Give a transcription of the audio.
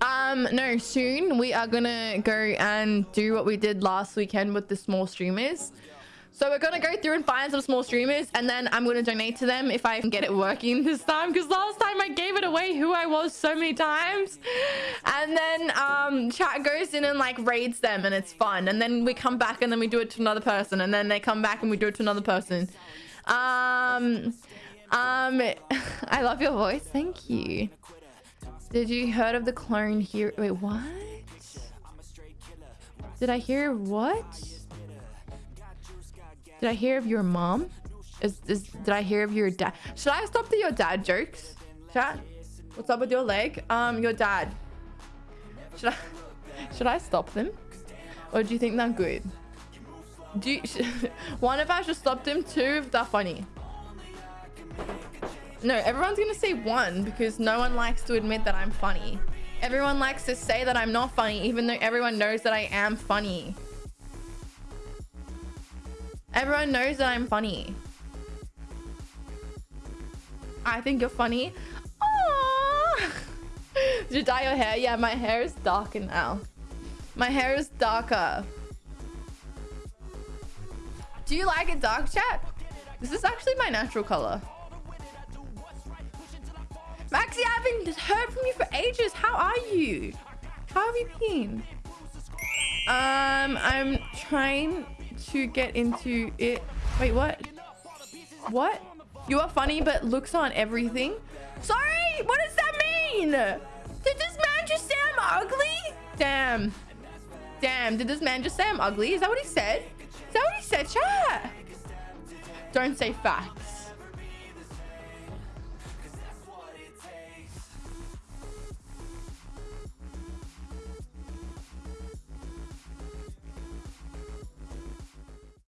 Um, no, soon we are gonna go and do what we did last weekend with the small streamers. So we're gonna go through and find some small streamers and then I'm gonna donate to them if I can get it working this time. Because last time I gave it away who I was so many times. And then um chat goes in and like raids them and it's fun. And then we come back and then we do it to another person. And then they come back and we do it to another person. Um um I love your voice. Thank you. Did you heard of the clone here? Wait, what? Did I hear what? Did I hear of your mom? Is, is did I hear of your dad? Should I stop the your dad jokes? Chat? What's up with your leg? Um, your dad. Should I should I stop them? Or do you think they're good? Do you, should, one if I should stop them, two if they're funny. No, everyone's gonna say one because no one likes to admit that I'm funny. Everyone likes to say that I'm not funny, even though everyone knows that I am funny. Everyone knows that I'm funny. I think you're funny. Did you dye your hair? Yeah, my hair is darker now. My hair is darker. Do you like it dark, chat? This is actually my natural color. I haven't heard from you for ages. How are you? How have you been? Um, I'm trying to get into it. Wait, what? What? You are funny, but looks on everything. Sorry, what does that mean? Did this man just say I'm ugly? Damn. Damn, did this man just say I'm ugly? Is that what he said? Is that what he said, chat? Don't say facts.